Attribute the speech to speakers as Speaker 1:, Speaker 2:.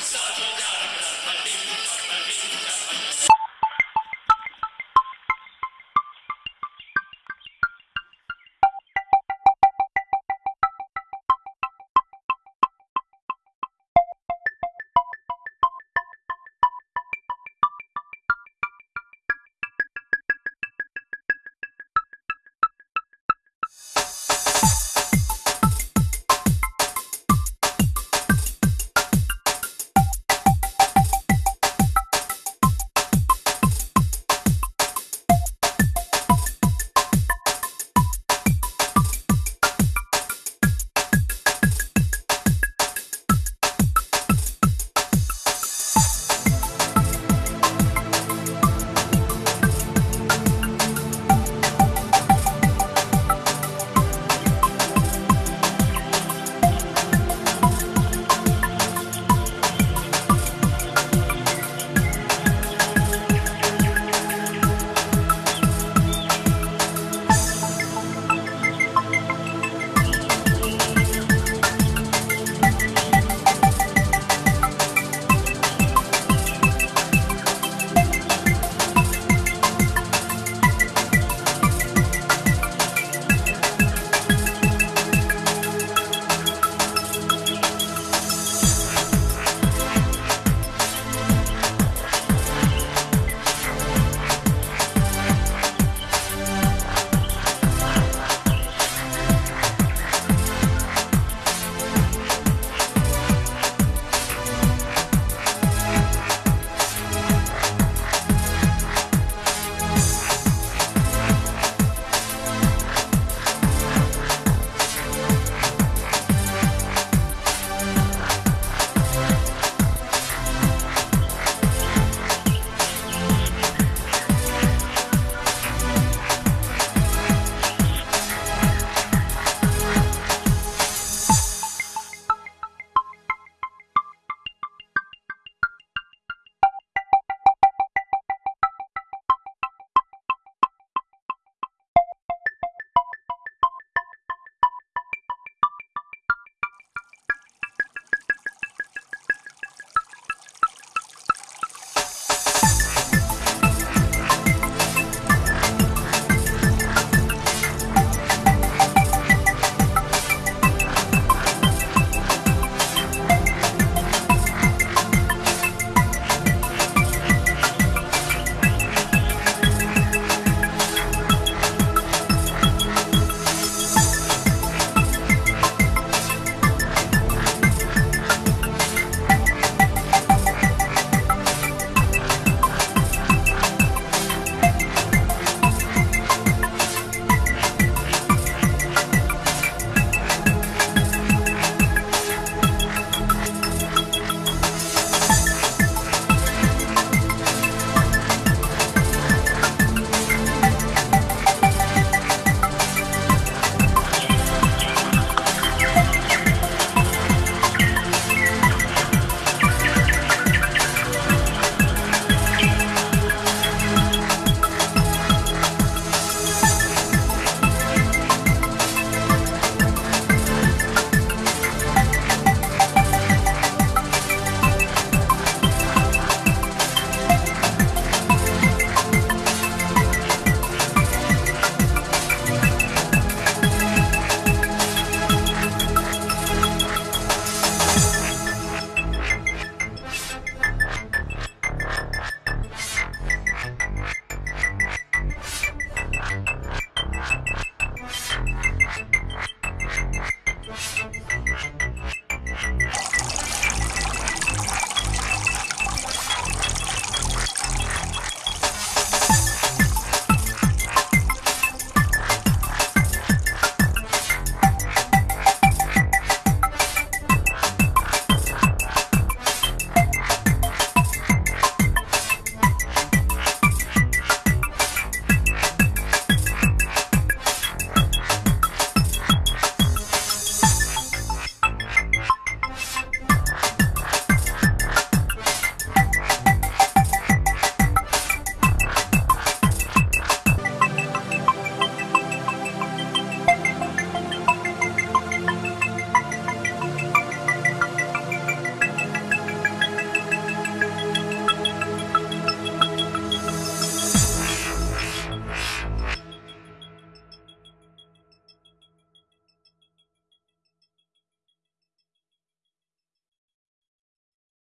Speaker 1: Start your down.